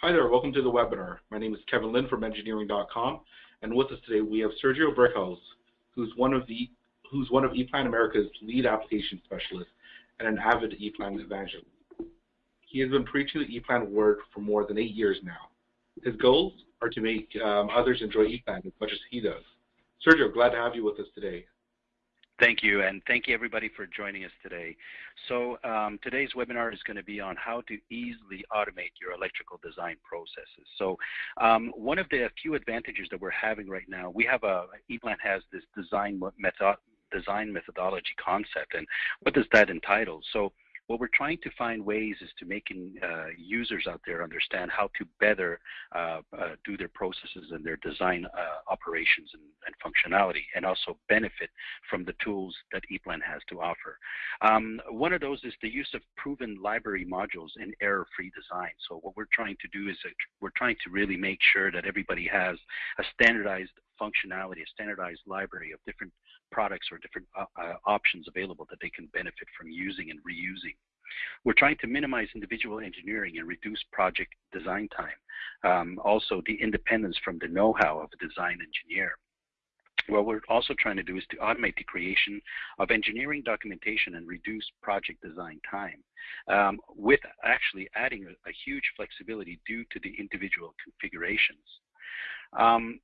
Hi there, welcome to the webinar. My name is Kevin Lynn from engineering.com, and with us today we have Sergio Brickhouse, who's one of the who's one of ePlan America's lead application specialists and an avid ePlan evangelist. He has been preaching the ePlan word for more than eight years now. His goals are to make um, others enjoy ePlan as much as he does. Sergio, glad to have you with us today. Thank you, and thank you everybody for joining us today. So um, today's webinar is going to be on how to easily automate your electrical design processes. So um, one of the few advantages that we're having right now, we have a, ePlan has this design method, design methodology concept, and what does that entitle? So what we're trying to find ways is to making uh, users out there understand how to better uh, uh, do their processes and their design uh, operations and, and, functionality, and also benefit from the tools that ePlan has to offer. Um, one of those is the use of proven library modules in error-free design. So what we're trying to do is we're trying to really make sure that everybody has a standardized functionality, a standardized library of different products or different uh, uh, options available that they can benefit from using and reusing. We're trying to minimize individual engineering and reduce project design time. Um, also, the independence from the know-how of a design engineer. What we're also trying to do is to automate the creation of engineering documentation and reduce project design time, um, with actually adding a, a, huge flexibility due to the individual configurations. Um,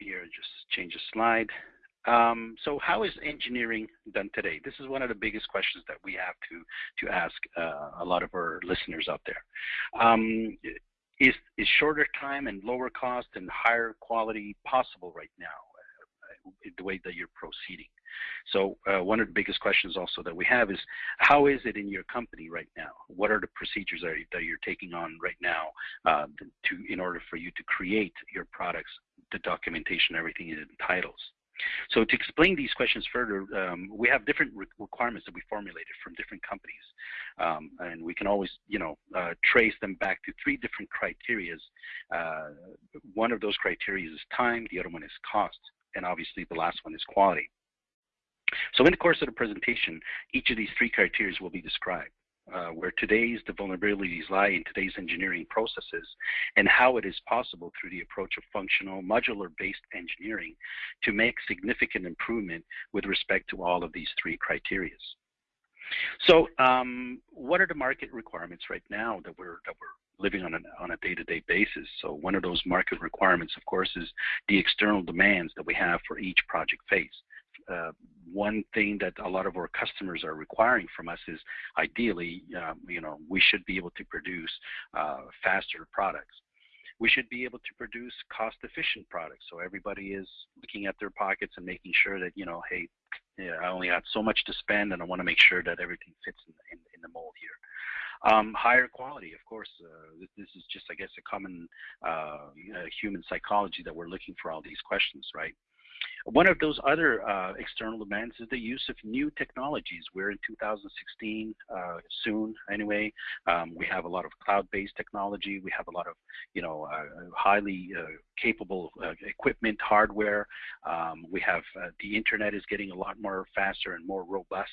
here, just change the slide. Um, so how is engineering done today? This is one of the biggest questions that we have to, to ask uh, a lot of our listeners out there. Um, is, is shorter time and lower cost and higher quality possible right now, uh, the way that you're proceeding? So uh, one of the biggest questions also that we have is how is it in your company right now? What are the procedures that, that you're taking on right now uh, to in order for you to create your products, the documentation, everything it entitles? So to explain these questions further, um, we have different re requirements that we formulated from different companies, um, and we can always, you know, uh, trace them back to three different criterias. Uh, one of those criteria is time, the other one is cost, and obviously the last one is quality. So in the course of the presentation, each of these three criteria will be described. Uh, where today's the vulnerabilities lie in today's engineering processes and how it is possible through the approach of functional modular-based engineering to make significant improvement with respect to all of these three criteria. So um, what are the market requirements right now that we're, that we're living on a, on a day-to-day -day basis. So one of those market requirements, of course, is the external demands that we have for each project phase uh, one thing that a lot of our customers are requiring from us is ideally, um, you know, we should be able to produce uh, faster products. We should be able to produce cost-efficient products. So everybody is looking at their pockets and making sure that, you know, hey, yeah, I only have so much to spend, and I want to make sure that everything fits in, in, in the mold here. Um, higher quality, of course, uh, this, is just, I guess, a common uh, human psychology that we're looking for all these questions, right? One of those other uh, external demands is the use of new technologies. We're in 2016 uh, soon, anyway. Um, we have a lot of cloud-based technology. We have a lot of, you know, uh, highly uh, capable uh, equipment, hardware. Um, we have uh, the internet is getting a lot more faster and more robust.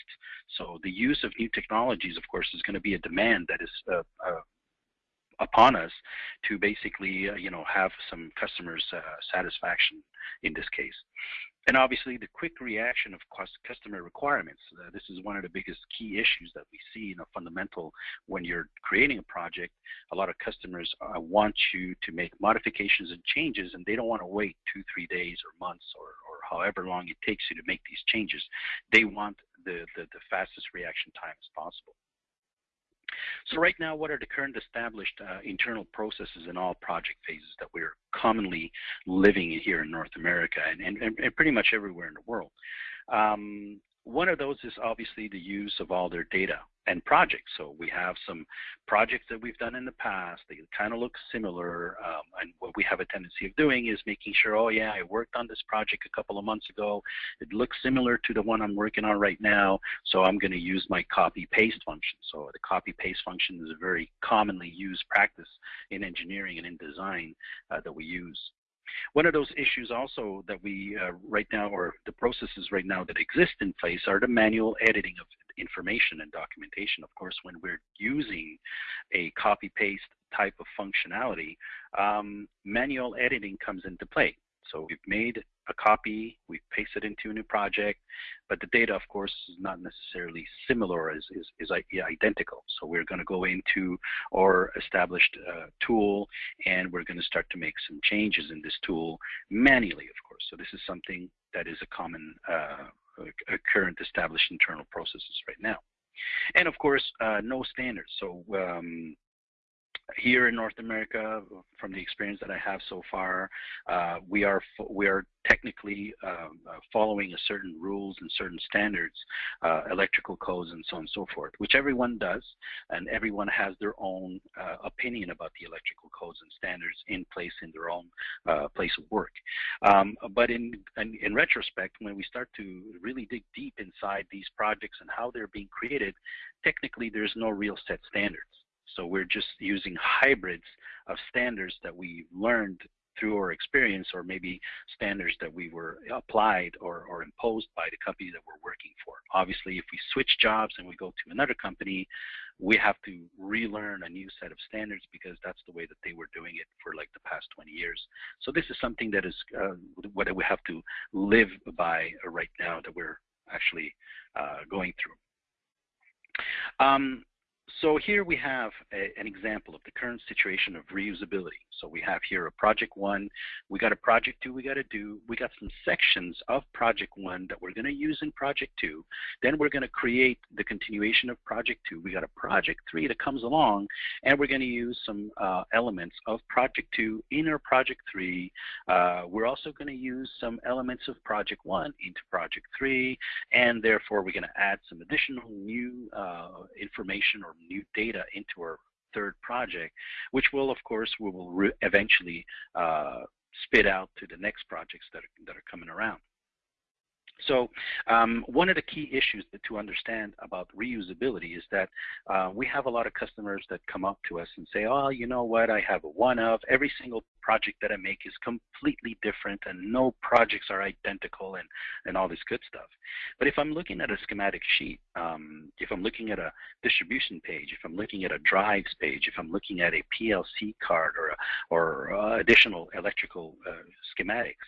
So the use of new technologies, of course, is going to be a demand that is upon us to basically, uh, you know, have some customers' uh, satisfaction in this case. And obviously, the quick reaction of customer requirements. Uh, this is one of the biggest key issues that we see, in a fundamental when you're creating a project. A lot of customers uh, want you to make modifications and changes, and they don't want to wait two, three days or months or, or however long it takes you to make these changes. They want the, the, the fastest reaction time as possible. So right now, what are the current established uh, internal processes in all project phases that we're commonly living in here in North America and, and, and pretty much everywhere in the world? Um, one of those is obviously the use of all their data and projects. So we have some projects that we've done in the past. They kind of look similar. Um, and what we have a tendency of doing is making sure, oh yeah, I worked on this project a couple of months ago. It looks similar to the one I'm working on right now. So I'm going to use my copy paste function. So the copy paste function is a very commonly used practice in engineering and in design uh, that we use. One of those issues also that we uh, right now, or the processes right now that exist in place are the manual editing of information and documentation. Of course, when we're using a copy paste type of functionality, um, manual editing comes into play. So we've made a copy, we paste it into a new project, but the data, of course, is not necessarily similar, is, is, is identical. So we're going to go into our established uh, tool and we're going to start to make some changes in this tool manually, of course. So this is something that is a common uh, a current established internal processes right now. And of course, uh, no standards. So um, here in North America, from the experience that I have so far, uh, we are we are technically um, uh, following a certain rules and certain standards, uh, electrical codes and so on and so forth, which everyone does, and everyone has their own uh, opinion about the electrical codes and standards in place in their own uh, place of work. Um, but in, in, in retrospect, when we start to really dig deep inside these projects and how they're being created, technically there's no real set standards. So we're just using hybrids of standards that we learned through our experience or maybe standards that we were applied or, or imposed by the company that we're working for. Obviously, if we switch jobs and we go to another company, we have to relearn a new set of standards because that's the way that they were doing it for like the past 20 years. So this is something that is uh, what we have to live by right now that we're actually uh, going through. Um, so here we have a, an example of the current situation of reusability. So we have here a project one, we got a project two we got to do, we got some sections of project one that we're going to use in project two. Then we're going to create the continuation of project two. We got a project three that comes along and we're going to use some uh, elements of project two in our project three. Uh, we're also going to use some elements of project one into project three and therefore we're going to add some additional new uh, information or new data into our third project, which will, of course, we will eventually uh, spit out to the next projects that are, that are coming around. So um, one of the key issues to understand about reusability is that uh, we have a lot of customers that come up to us and say, oh, you know what, I have a one of, every single project that I make is completely different and no projects are identical and, and all this good stuff. But if I'm looking at a schematic sheet, um, if I'm looking at a distribution page, if I'm looking at a drives page, if I'm looking at a PLC card or, a, or uh, additional electrical uh, schematics,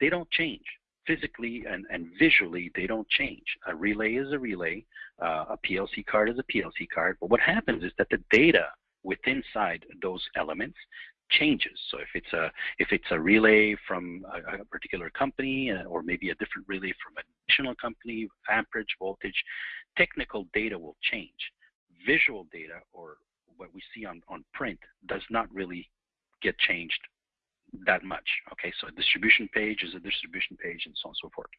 they don't change physically and, and visually they don't change. A relay is a relay, uh, a PLC card is a PLC card, but what happens is that the data within inside those elements changes. So if it's a if it's a relay from a, a particular company uh, or maybe a different relay from an additional company, amperage, voltage, technical data will change. Visual data or what we see on, on print does not really get changed that much. Okay, so a distribution page is a distribution page and so on and so forth.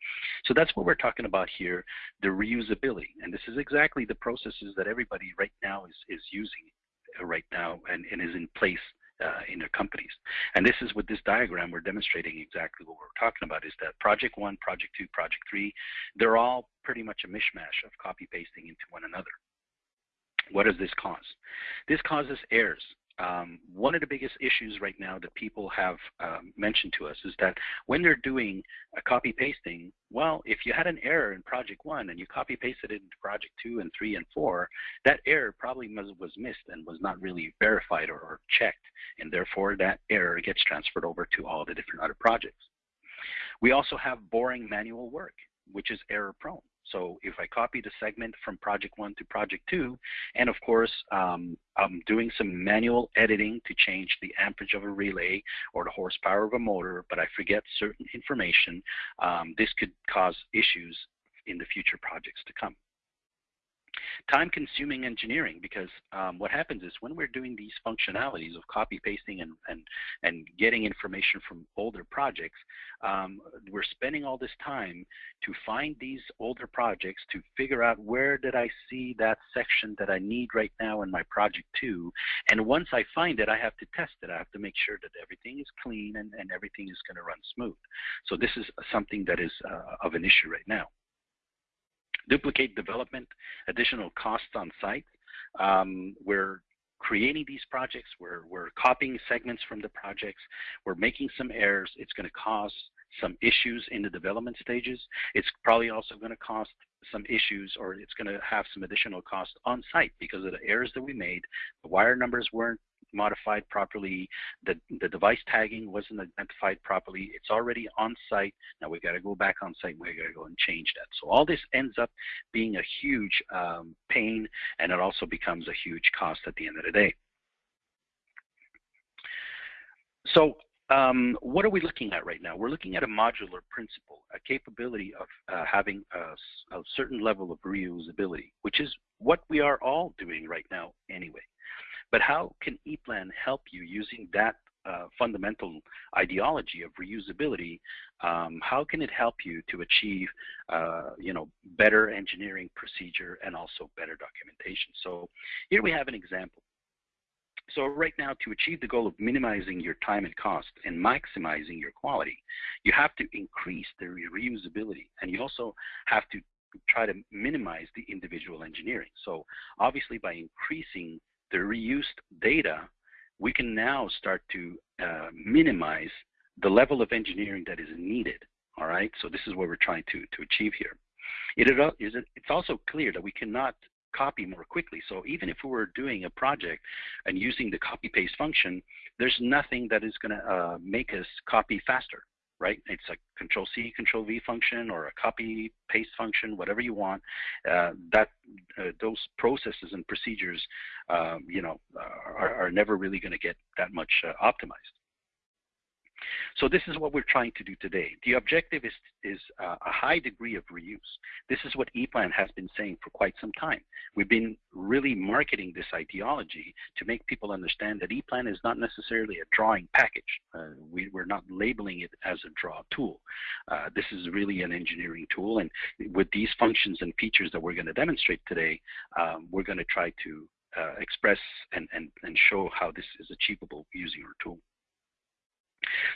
So that's what we're talking about here, the reusability. And this is exactly the processes that everybody right now is, is using right now and, and is in place uh, in their companies. And this is with this diagram, we're demonstrating exactly what we're talking about is that project one, project two, project three, they're all pretty much a mishmash of copy pasting into one another. What does this cause? This causes errors um, one of the biggest issues right now that people have um, mentioned to us is that when they're doing a copy pasting, well, if you had an error in project one and you copy pasted it into project two and three and four, that error probably was missed and was not really verified or, or checked, and therefore that error gets transferred over to all the different other projects. We also have boring manual work, which is error prone. So if I copy the segment from project one to project two, and of course, um, I'm doing some manual editing to change the amperage of a relay or the horsepower of a motor, but I forget certain information, um, this could cause issues in the future projects to come time consuming engineering because um, what happens is when we're doing these functionalities of copy pasting and, and, and getting information from older projects, um, we're spending all this time to find these older projects to figure out where did I see that section that I need right now in my project two. And once I find it, I have to test it. I have to make sure that everything is clean and, and everything is going to run smooth. So this is something that is uh, of an issue right now duplicate development, additional costs on site. Um, we're creating these projects, we're, we're copying segments from the projects, we're making some errors. It's going to cause some issues in the development stages. It's probably also going to cost some issues or it's going to have some additional cost on site because of the errors that we made. The wire numbers weren't modified properly, the, the device tagging wasn't identified properly, it's already on site. Now we've got to go back on site, We've got to go and change that. So all this ends up being a huge um, pain and it also becomes a huge cost at the end of the day. So um, what are we looking at right now? We're looking at a modular principle, a capability of uh, having a, a, certain level of reusability, which is what we are all doing right now anyway. But how can ePlan help you using that uh, fundamental ideology of reusability? Um, how can it help you to achieve, uh, you know, better engineering procedure and also better documentation? So here we have an example. So right now, to achieve the goal of minimizing your time and cost and maximizing your quality, you have to increase the reusability, and you also have to try to minimize the individual engineering. So obviously, by increasing the reused data, we can now start to uh, minimize the level of engineering that is needed. All right, so this is what we're trying to, to achieve here. It is, it's also clear that we cannot copy more quickly. So even if we were doing a project and using the copy paste function, there's nothing that is going to uh, make us copy faster, right? It's a control C, control V function or a copy paste function, whatever you want. Uh, that uh, those processes and procedures, um, you know, are, are never really going to get that much uh, optimized. So this is what we're trying to do today. The objective is, is uh, a high degree of reuse. This is what ePlan has been saying for quite some time. We've been really marketing this ideology to make people understand that ePlan is not necessarily a drawing package. Uh, we, are not labeling it as a draw tool. Uh, this is really an engineering tool, and with these functions and features that we're going to demonstrate today, um, we're going to try to uh, express and, and, and show how this is achievable using our tool.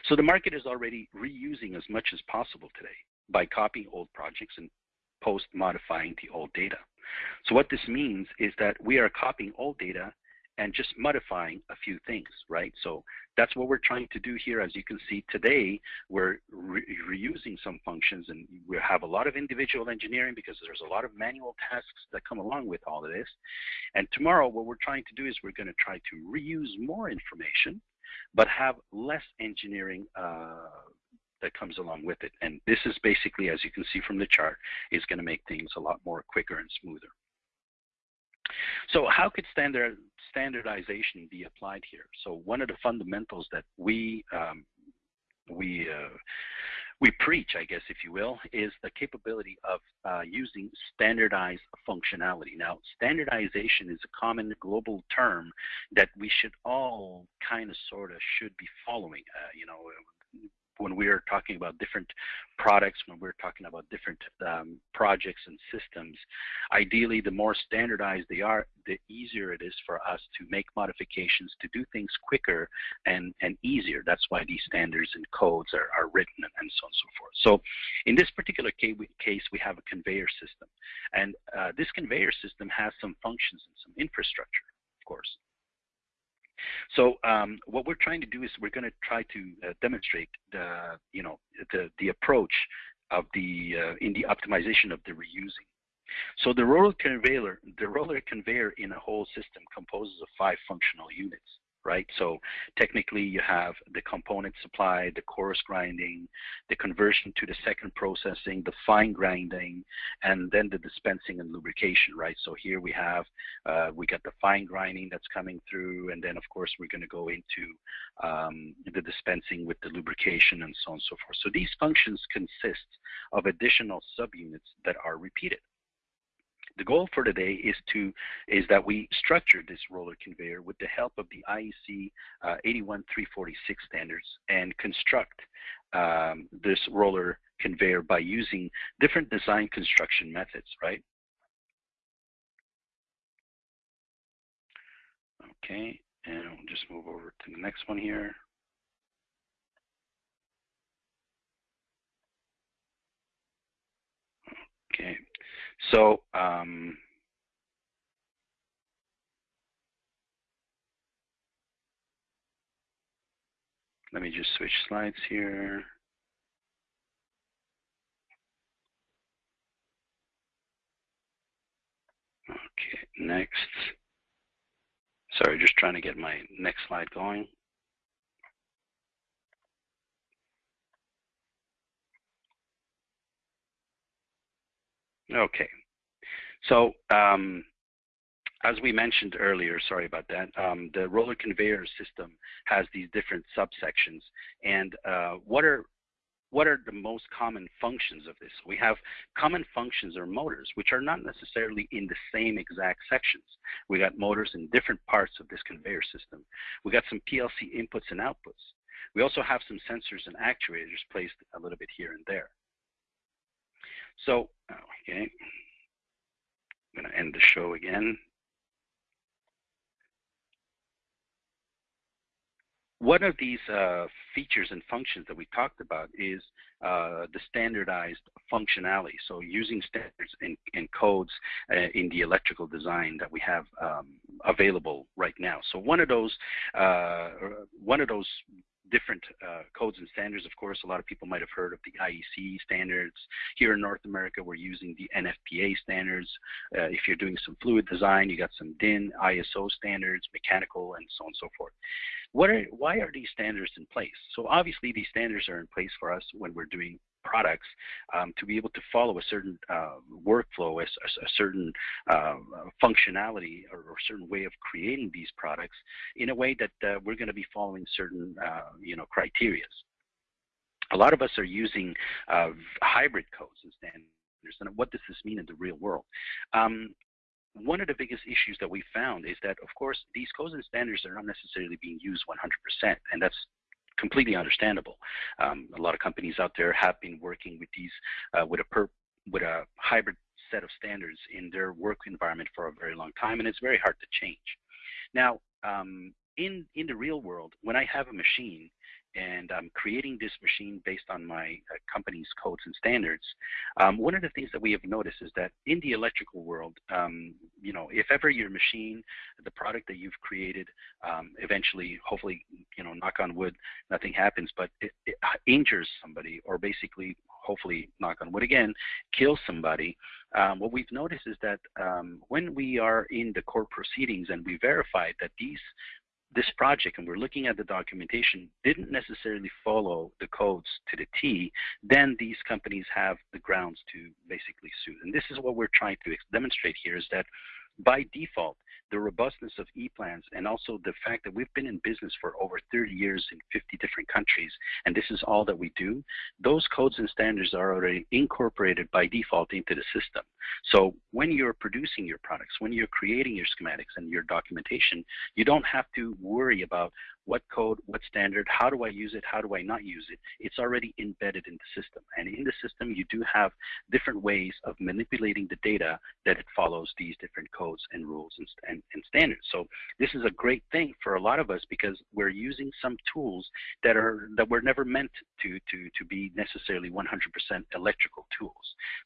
So the market is already reusing as much as possible today by copying old projects and post modifying the old data. So what this means is that we are copying old data and just modifying a few things, right? So that's what we're trying to do here. As you can see today, we're re reusing some functions and we have a lot of individual engineering because there's a lot of manual tasks that come along with all of this. And tomorrow, what we're trying to do is we're going to try to reuse more information but have less engineering uh, that comes along with it. And this is basically, as you can see from the chart, is going to make things a lot more quicker and smoother. So how could standard standardization be applied here? So one of the fundamentals that we um, we uh, we preach, I guess, if you will, is the capability of uh, using standardized functionality. Now, standardization is a common global term that we should all kind of, sort of, should be following. Uh, you know, when we're talking about different products, when we're talking about different um, projects and systems, ideally, the more standardized they are, the easier it is for us to make modifications, to do things quicker and, and easier. That's why these standards and codes are, are written and, and so on and so forth. So in this particular case, we have a conveyor system. And uh, this conveyor system has some functions and some infrastructure, of course. So um, what we're trying to do is we're going to try to uh, demonstrate the, you know, the, the approach of the, uh, in the optimization of the reusing. So the roller conveyor, the roller conveyor in a whole system composes of five functional units right? So technically you have the component supply, the coarse grinding, the conversion to the second processing, the fine grinding, and then the dispensing and lubrication, right? So here we have, uh, we got the fine grinding that's coming through, and then of course we're gonna go into um, the dispensing with the lubrication and so on and so forth. So these functions consist of additional subunits that are repeated. The goal for today is to is that we structure this roller conveyor with the help of the IEC uh, 81346 standards and construct um, this roller conveyor by using different design construction methods, right? Okay, and we'll just move over to the next one here. Okay, so um, let me just switch slides here. Okay, next. Sorry, just trying to get my next slide going. Okay. So um, as we mentioned earlier, sorry about that, um, the roller conveyor system has these different subsections. And uh, what are what are the most common functions of this? We have common functions or motors, which are not necessarily in the same exact sections. We got motors in different parts of this conveyor system. We got some PLC inputs and outputs. We also have some sensors and actuators placed a little bit here and there. So, okay, I'm going to end the show again. One of these uh, features and functions that we talked about is uh, the standardized functionality. So using standards and, and codes uh, in the electrical design that we have um, available right now. So one of those, uh, one of those different uh, codes and standards. Of course, a lot of people might have heard of the IEC standards. Here in North America, we're using the NFPA standards. Uh, if you're doing some fluid design, you got some DIN, ISO standards, mechanical, and so on and so forth. What are, why are these standards in place? So obviously, these standards are in place for us when we're doing products um, to be able to follow a certain uh, workflow, a, a certain uh, functionality, or, or, certain way of creating these products in a way that uh, we're going to be following certain, uh, you know, criterias. A lot of us are using uh, hybrid codes and standards. And what does this mean in the real world? Um, one of the biggest issues that we found is that, of course, these codes and standards are not necessarily being used 100%, and that's completely understandable. Um, a lot of companies out there have been working with these uh, with a per, with a hybrid set of standards in their work environment for a very long time, and it's very hard to change. Now, um, in in the real world, when I have a machine and I'm creating this machine based on my uh, company's codes and standards. Um, one of the things that we have noticed is that in the electrical world, um, you know, if ever your machine, the product that you've created, um, eventually, hopefully, you know, knock on wood, nothing happens, but it, it injures somebody or basically, hopefully, knock on wood again, kills somebody, um, what we've noticed is that um, when we are in the court proceedings and we verify that these this project, and we're looking at the documentation, didn't necessarily follow the codes to the T, then these companies have the grounds to basically sue. And this is what we're trying to demonstrate here is that by default, the robustness of e-plans and also the fact that we've been in business for over 30 years in 50 different countries and this is all that we do, those codes and standards are already incorporated by default into the system. So when you're producing your products, when you're creating your schematics and your documentation, you don't have to worry about what code, what standard, how do I use it, how do I not use it. It's already embedded in the system. And in the system, you do have different ways of manipulating the data that it follows these different codes and rules and, and, and standards. So this is a great thing for a lot of us because we're using some tools that are that were never meant to, to, to be necessarily 100% electrical tools.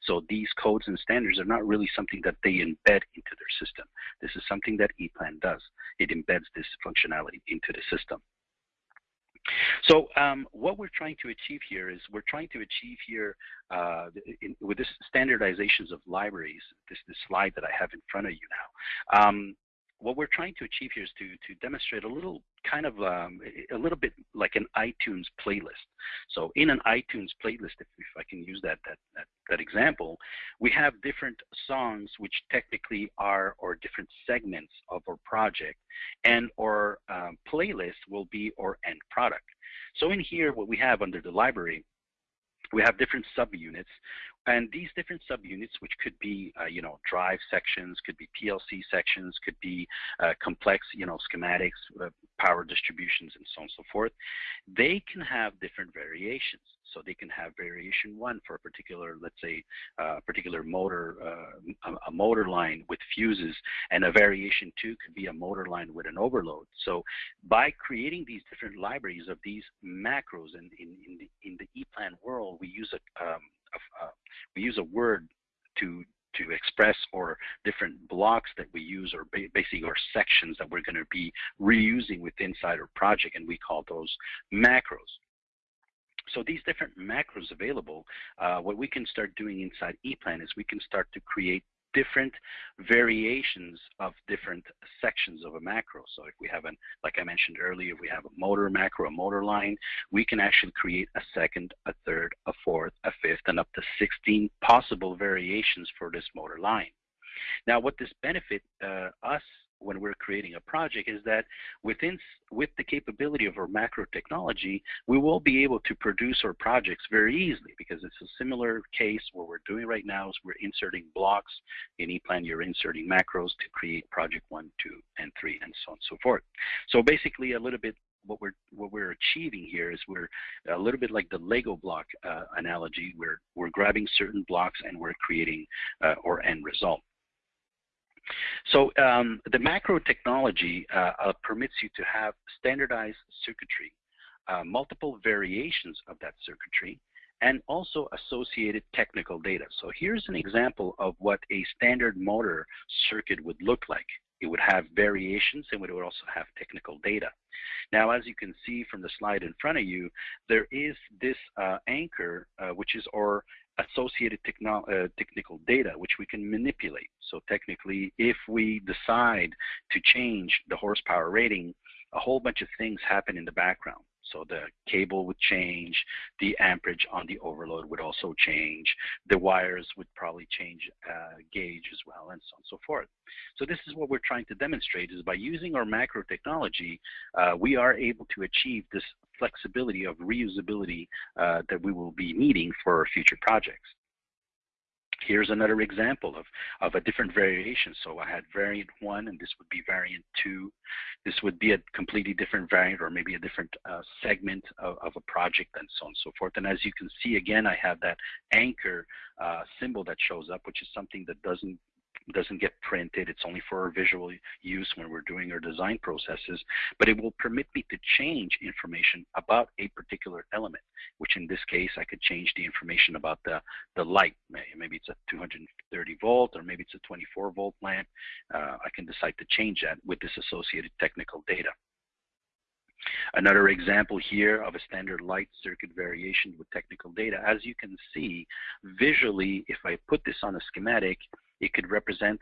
So these codes and standards are not really something that they embed into their system. This is something that ePlan does. It embeds this functionality into the system. So um, what we're trying to achieve here is we're trying to achieve here uh, in, with this standardizations of libraries, this, this slide that I have in front of you now. Um, what we're trying to achieve here is to, to demonstrate a little kind of um, a little bit like an iTunes playlist. So in an iTunes playlist, if, if I can use that, that, that, that, example, we have different songs which technically are or different segments of our project and our um, playlist will be our end product. So in here, what we have under the library, we have different subunits and these different subunits, which could be, uh, you know, drive sections, could be PLC sections, could be uh, complex, you know, schematics, uh, power distributions, and so on and so forth, they can have different variations. So they can have variation one for a particular, let's say, uh, particular motor, uh, a, a motor line with fuses, and a variation two could be a motor line with an overload. So by creating these different libraries of these macros in, in, in the, in the ePlan world, we use a, um, uh, we use a word to to express or different blocks that we use or ba basically or sections that we're going to be reusing within inside our project and we call those macros. So these different macros available, uh, what we can start doing inside ePlan is we can start to create different variations of different sections of a macro. So if we have an, like I mentioned earlier, if we have a motor macro, a motor line, we can actually create a second, a third, a fourth, a fifth, and up to 16 possible variations for this motor line. Now, what this benefit uh, us when we're creating a project is that within with the capability of our macro technology, we will be able to produce our projects very easily because it's a similar case what we're doing right now is we're inserting blocks in ePlan. You're inserting macros to create project one, two, and three, and so on and so forth. So basically, a little bit what we're what we're achieving here is we're a little bit like the Lego block uh, analogy. We're we're grabbing certain blocks and we're creating uh, our end result. So um, the macro technology uh, uh, permits you to have standardized circuitry, uh, multiple variations of that circuitry, and also associated technical data. So here's an example of what a standard motor circuit would look like. It would have variations and it would also have technical data. Now, as you can see from the slide in front of you, there is this uh, anchor, uh, which is our associated uh, technical data, which we can manipulate. So technically, if we decide to change the horsepower rating, a whole bunch of things happen in the background. So the cable would change, the amperage on the overload would also change, the wires would probably change uh, gauge as well, and so on and so forth. So this is what we're trying to demonstrate is by using our macro technology, uh, we are able to achieve this flexibility of reusability uh, that we will be needing for future projects. Here's another example of, of a different variation. So I had variant one and this would be variant two. This would be a completely different variant or maybe a different uh, segment of, of, a project and so on and so forth. And as you can see again, I have that anchor uh, symbol that shows up, which is something that doesn't doesn't get printed. It's only for our visual use when we're doing our design processes, but it will permit me to change information about a particular element, which in this case, I could change the information about the, the light. Maybe it's a 230 volt or maybe it's a 24 volt lamp. Uh, I can decide to change that with this associated technical data. Another example here of a standard light circuit variation with technical data. As you can see, visually, if I put this on a schematic, it could represent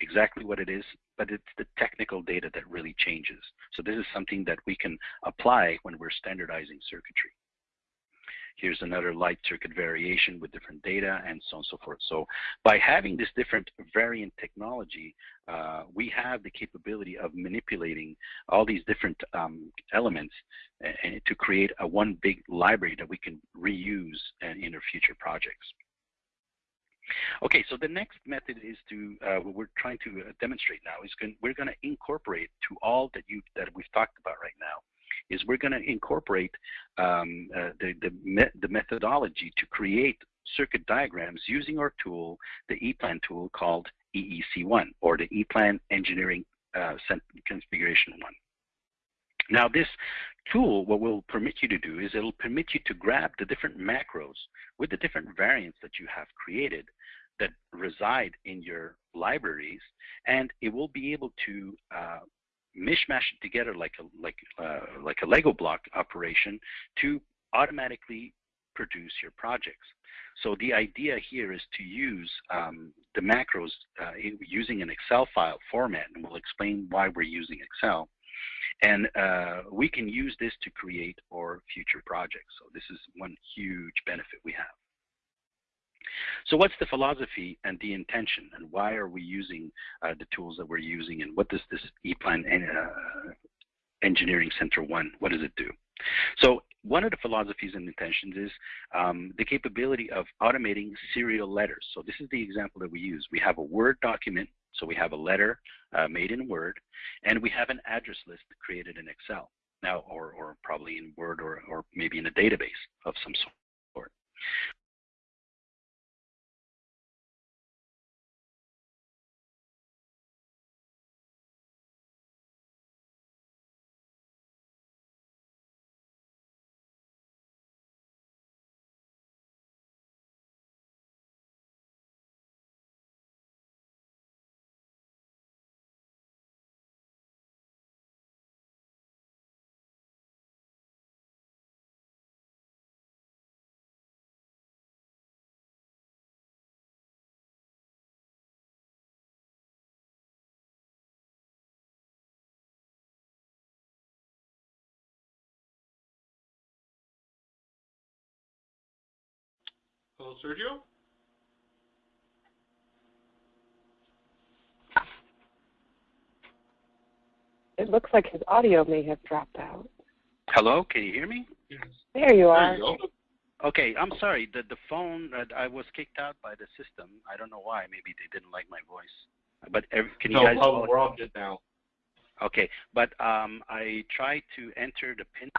exactly what it is, but it's the technical data that really changes. So this is something that we can apply when we're standardizing circuitry. Here's another light circuit variation with different data and so on and so forth. So by having this different variant technology, uh, we have the capability of manipulating all these different um, elements and to create a one big library that we can reuse in our future projects. Okay, so the next method is to uh, what we're trying to uh, demonstrate now is going, we're going to incorporate to all that you that we've talked about right now is we're going to incorporate um, uh, the the, me the methodology to create circuit diagrams using our tool, the ePlan tool called EEC1 or the ePlan Engineering uh, Configuration 1. Now this tool, what will permit you to do is it'll permit you to grab the different macros with the different variants that you have created that reside in your libraries, and it will be able to uh, mishmash it together like a like uh, like a Lego block operation to automatically produce your projects. So the idea here is to use um, the macros uh, using an Excel file format, and we'll explain why we're using Excel. And uh, we can use this to create our future projects. So this is one huge benefit we have. So what's the philosophy and the intention, and why are we using uh, the tools that we're using, and what does this ePlan uh, Engineering Center 1, what does it do? So one of the philosophies and intentions is um, the capability of automating serial letters. So this is the example that we use. We have a Word document, so we have a letter uh, made in Word, and we have an address list created in Excel now, or, or probably in Word or, or maybe in a database of some sort. Hello, Sergio? It looks like his audio may have dropped out. Hello, can you hear me? Yes. There you are. There you go. Okay, I'm sorry. The the phone uh, I was kicked out by the system. I don't know why. Maybe they didn't like my voice. But every, can you No guys? problem. We're all good now. Okay, but um, I tried to enter the pin,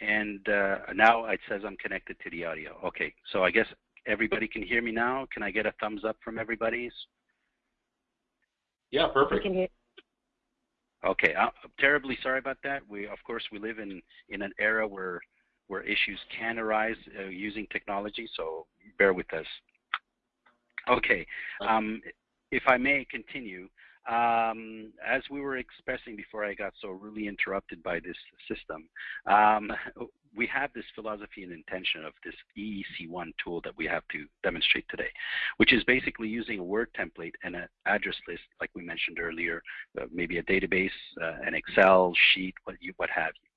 and uh, now it says I'm connected to the audio. Okay, so I guess everybody can hear me now. Can I get a thumbs up from everybody's? Yeah, perfect. can hear. Okay, I'm terribly sorry about that. We, of course, we live in in an era where where issues can arise uh, using technology. So bear with us. Okay, um, if I may continue, um, as we were expressing before I got so really interrupted by this system, um, we have this philosophy and intention of this EEC1 tool that we have to demonstrate today, which is basically using a Word template and an address list, like we mentioned earlier, uh, maybe a database, uh, an Excel sheet, what, you, what have you.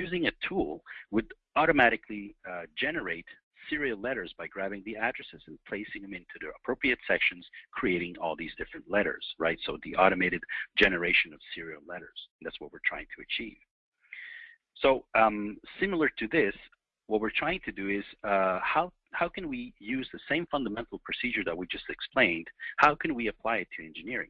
Using a tool would automatically uh, generate serial letters by grabbing the addresses and placing them into the appropriate sections, creating all these different letters, right? So the automated generation of serial letters. That's what we're trying to achieve. So um, similar to this, what we're trying to do is uh, how, how can we use the same fundamental procedure that we just explained, how can we apply it to engineering?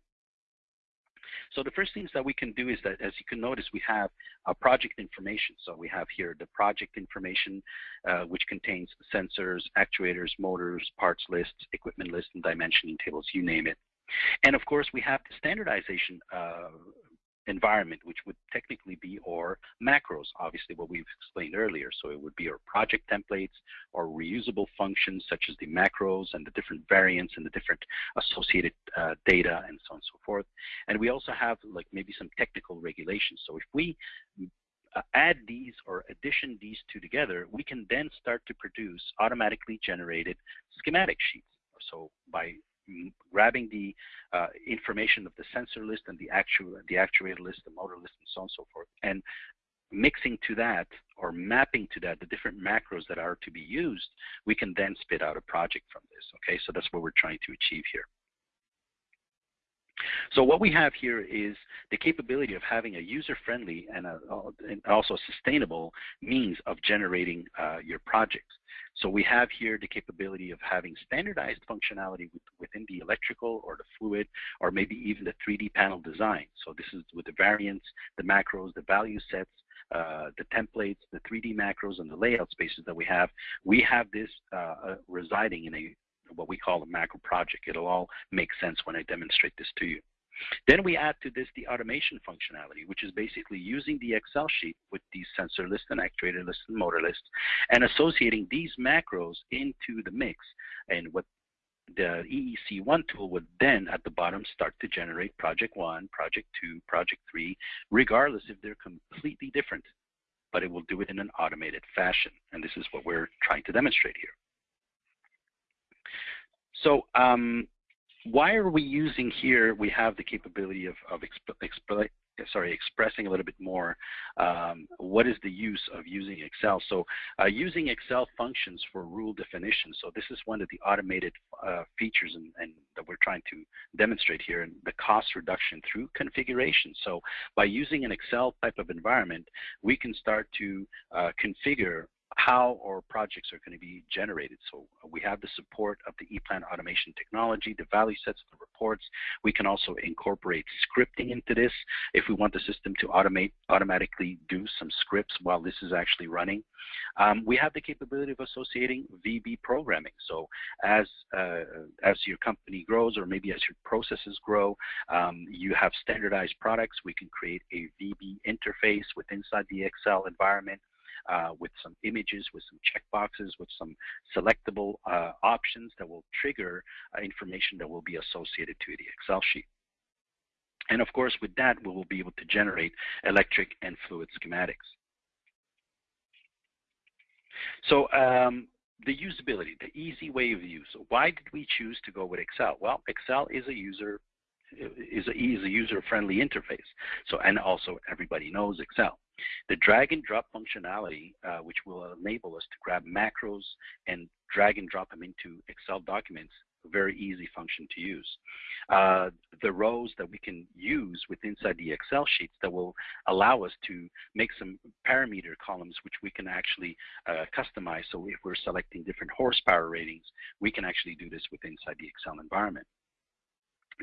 So the first things that we can do is that, as you can notice, we have a project information. So we have here the project information, uh, which contains sensors, actuators, motors, parts lists, equipment lists, and dimensioning tables, you name it. And of course, we have the standardization uh, environment, which would technically be our macros, obviously what we've explained earlier. So it would be our project templates or reusable functions such as the macros and the different variants and the different associated uh, data and so on and so forth. And we also have like maybe some technical regulations. So if we uh, add these or addition these two together, we can then start to produce automatically generated schematic sheets. So by grabbing the uh, information of the sensor list and the actual the actuator list, the motor list, and so on and so forth, and mixing to that or mapping to that the different macros that are to be used, we can then spit out a project from this. Okay, so that's what we're trying to achieve here. So what we have here is the capability of having a user-friendly and, a, and, also sustainable means of generating uh, your projects. So we have here the capability of having standardized functionality with, within the electrical or the fluid or maybe even the 3D panel design. So this is with the variants, the macros, the value sets, uh, the templates, the 3D macros, and the layout spaces that we have. We have this uh, uh residing in a what we call a macro project. It'll all make sense when I demonstrate this to you. Then we add to this the automation functionality, which is basically using the Excel sheet with these sensor lists and actuator lists and motor lists and associating these macros into the mix. And what the EEC1 tool would then at the bottom start to generate project one, project two, project three, regardless if they're completely different, but it will do it in an automated fashion. And this is what we're trying to demonstrate here. So um, why are we using here, we have the capability of, of exp sorry, expressing a little bit more um, what is the use of using Excel. So uh, using Excel functions for rule definition. So this is one of the automated uh, features and, and, that we're trying to demonstrate here and the cost reduction through configuration. So by using an Excel type of environment, we can start to uh, configure how our projects are going to be generated. So uh, we have the support of the ePlan automation technology, the value sets, the reports. We can also incorporate scripting into this if we want the system to automate, automatically do some scripts while this is actually running. Um, we have the capability of associating VB programming. So as, uh, as your company grows or maybe as your processes grow, um, you have standardized products. We can create a VB interface with inside the Excel environment uh, with some images, with some checkboxes, with some selectable uh, options that will trigger uh, information that will be associated to the Excel sheet. And of course, with that, we will be able to generate electric and fluid schematics. So um, the usability, the easy way of use. Why did we choose to go with Excel? Well, Excel is a user is a, is a user-friendly interface. So, and also everybody knows Excel. The drag and drop functionality, uh, which will enable us to grab macros and drag and drop them into Excel documents, a very easy function to use. Uh, the rows that we can use with inside the Excel sheets that will allow us to make some parameter columns which we can actually uh, customize. So if we're selecting different horsepower ratings, we can actually do this with inside the Excel environment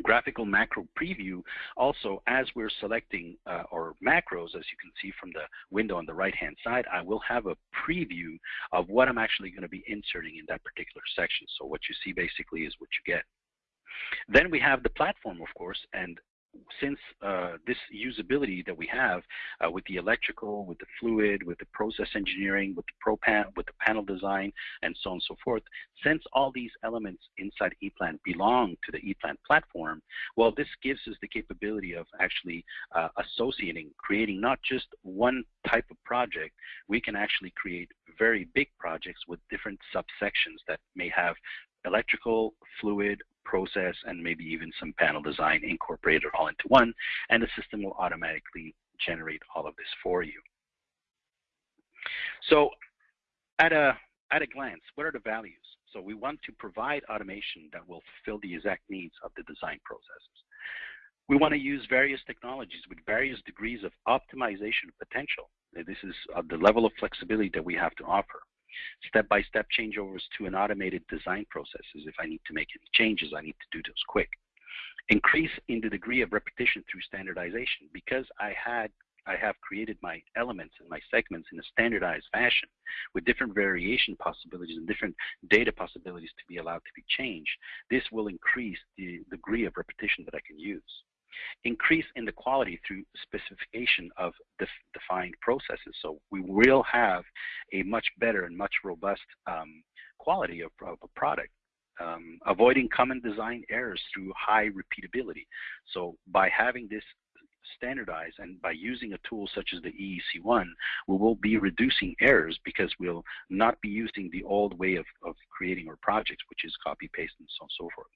graphical macro preview also as we're selecting uh, our macros as you can see from the window on the right hand side I will have a preview of what I'm actually going to be inserting in that particular section. So what you see basically is what you get. Then we have the platform of course and since uh, this usability that we have uh, with the electrical, with the fluid, with the process engineering, with the ProPan, with the panel design, and so on and so forth, since all these elements inside ePlan belong to the ePlan platform, well, this gives us the capability of actually uh, associating, creating not just one type of project, we can actually create very big projects with different subsections that may have electrical, fluid, process, and maybe even some panel design incorporated all into one, and the system will automatically generate all of this for you. So at a, at a glance, what are the values? So we want to provide automation that will fulfill the exact needs of the design processes. We want to use various technologies with various degrees of optimization potential. This is uh, the level of flexibility that we have to offer step-by-step changeovers to an automated design processes. If I need to make any changes, I need to do those quick. Increase in the degree of repetition through standardization. Because I had I have created my elements and my segments in a standardized fashion with different variation possibilities and different data possibilities to be allowed to be changed. This will increase the degree of repetition that I can use increase in the quality through specification of def defined processes. So we will have a much better and much robust um, quality of, of, a product. Um, avoiding common design errors through high repeatability. So by having this standardized and by using a tool such as the EEC1, we will be reducing errors because we'll not be using the old way of, of creating our projects, which is copy, paste, and so on and so forth.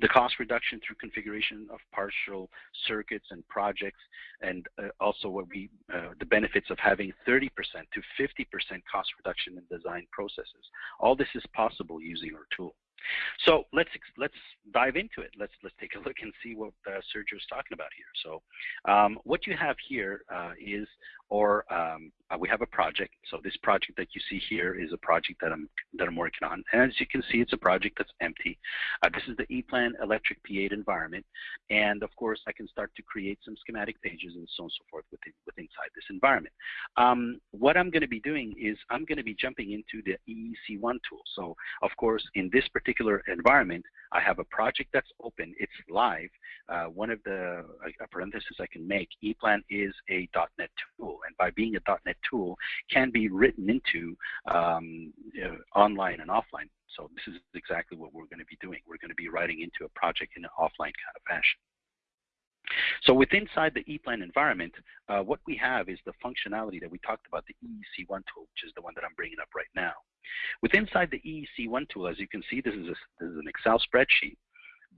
The cost reduction through configuration of partial circuits and projects, and uh, also what we, uh, the benefits of having 30% to 50% cost reduction in design processes. All this is possible using our tool. So let's let's dive into it. Let's let's take a look and see what uh, Sergio is talking about here. So um, what you have here uh, is, or um, uh, we have a project. So this project that you see here is a project that I'm that I'm working on. And as you can see, it's a project that's empty. Uh, this is the ePlan Electric P8 environment, and of course, I can start to create some schematic pages and so on and so forth within, within inside this environment. Um, what I'm going to be doing is I'm going to be jumping into the EEC1 tool. So of course, in this particular environment, I have a project that's open. It's live. Uh, one of the uh, parentheses I can make, ePlan is a .NET tool, and by being a .NET tool, can be written into um, uh, online and offline. So this is exactly what we're going to be doing. We're going to be writing into a project in an offline kind of fashion. So with inside the ePlan environment, uh, what we have is the functionality that we talked about, the EEC1 tool, which is the one that I'm bringing up right now. With inside the EEC1 tool, as you can see, this is, a, this is an Excel spreadsheet.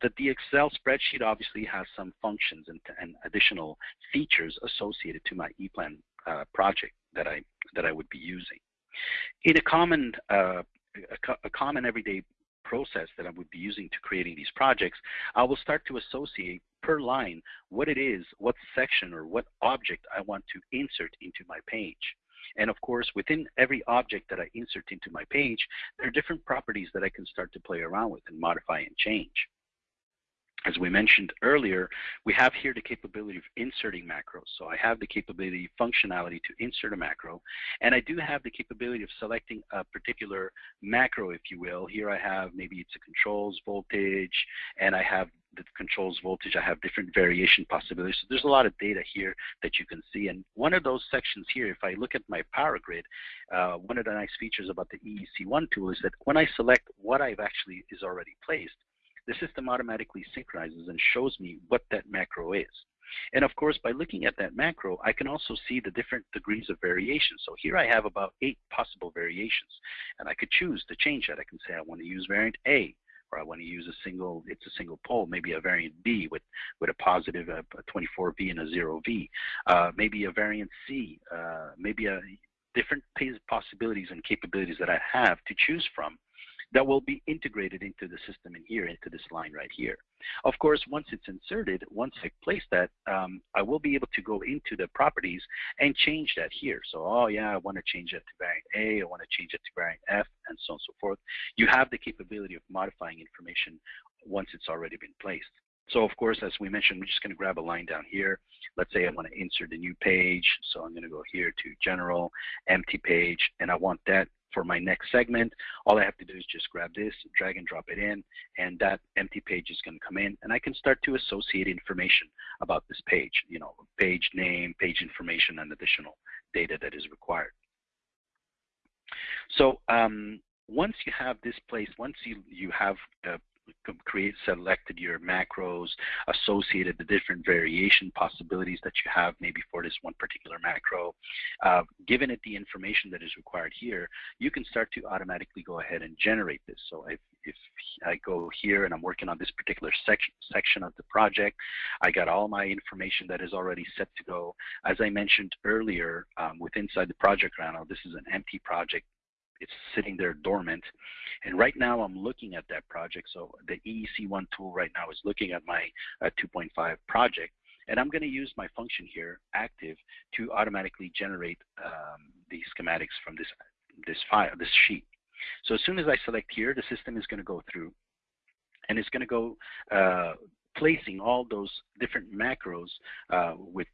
That the Excel spreadsheet obviously has some functions and, and additional features associated to my ePlan uh, project that I that I would be using. In a common uh, a, a common everyday process that I would be using to creating these projects, I will start to associate per line what it is, what section or what object I want to insert into my page. And of course, within every object that I insert into my page, there are different properties that I can start to play around with and modify and change. As we mentioned earlier, we have here the capability of inserting macros. So I have the capability, functionality to insert a macro, and I do have the capability of selecting a particular macro, if you will. Here I have maybe it's a controls voltage, and I have the controls voltage. I have different variation possibilities. So there's a lot of data here that you can see. And one of those sections here, if I look at my power grid, uh, one of the nice features about the EEC1 tool is that when I select what I've actually is already placed, the system automatically synchronizes and shows me what that macro is. And of course, by looking at that macro, I can also see the different degrees of variation. So here I have about eight possible variations, and I could choose to change that. I can say I want to use variant A, or I want to use a single, it's a single pole, maybe a variant B with, with a positive, a, a 24V and a 0V, uh, maybe a variant C, uh, maybe a different possibilities and capabilities that I have to choose from that will be integrated into the system in here, into this line right here. Of course, once it's inserted, once I place that, um, I will be able to go into the properties and change that here. So, oh yeah, I want to change it to variant A, I want to change it to variant F, and so on and so forth. You have the capability of modifying information once it's already been placed. So of course, as we mentioned, we're just going to grab a line down here. Let's say I want to insert a new page. So I'm going to go here to general, empty page, and I want that for my next segment, all I have to do is just grab this, drag and drop it in, and that empty page is going to come in, and I can start to associate information about this page, you know, page name, page information, and additional data that is required. So um, once you have this place, once you, you have uh, create selected your macros, associated the different variation possibilities that you have maybe for this one particular macro. Uh, given it the information that is required here, you can start to automatically go ahead and generate this. So if, if I go here and I'm working on this particular section, section of the project, I got all my information that is already set to go. As I mentioned earlier, um, with inside the project panel, this is an empty project it's sitting there dormant. And right now I'm looking at that project. So the EEC1 tool right now is looking at my uh, 2.5 project. And I'm going to use my function here, active, to automatically generate um, the schematics from this, this file, this sheet. So as soon as I select here, the system is going to go through and it's going to go uh, placing all those different macros uh, with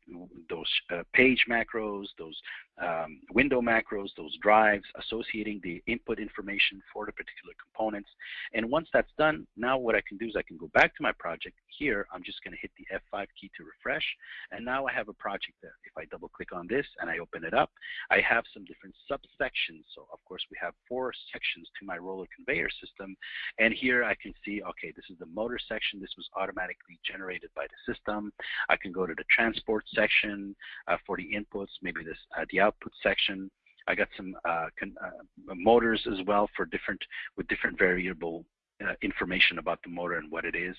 those uh, page macros, those um, window macros, those drives, associating the input information for the particular components. And once that's done, now what I can do is I can go back to my project. Here, I'm just going to hit the F5 key to refresh. And now I have a project there. If I double click on this and I open it up, I have some different subsections. So of course, we have four sections to my roller conveyor system. And here I can see, okay, this is the motor section. This was automatically generated by the system. I can go to the transport section uh, for the inputs, maybe this uh, the output section. I got some uh, uh, motors as well for different with different variable uh, information about the motor and what it is.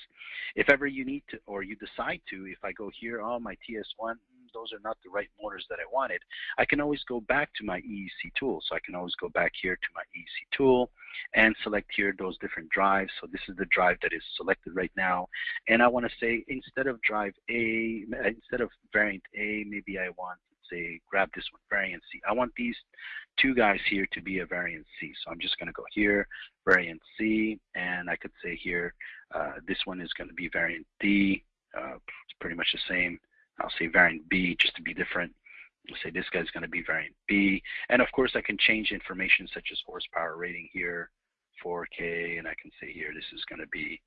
If ever you need to, or you decide to, if I go here, oh, my TS1, those are not the right motors that I wanted, I can always go back to my EEC tool. So I can always go back here to my EEC tool and select here those different drives. So this is the drive that is selected right now. And I want to say instead of drive A, instead of variant A, maybe I want say grab this one variant C. I want these two guys here to be a variant C. So I'm just going to go here, variant C, and I could say here, uh, this one is going to be variant D. Uh, it's pretty much the same. I'll say variant B just to be different. I'll say this guy's going to be variant B. And of course, I can change information such as horsepower rating here, 4K, and I can say here this is going to be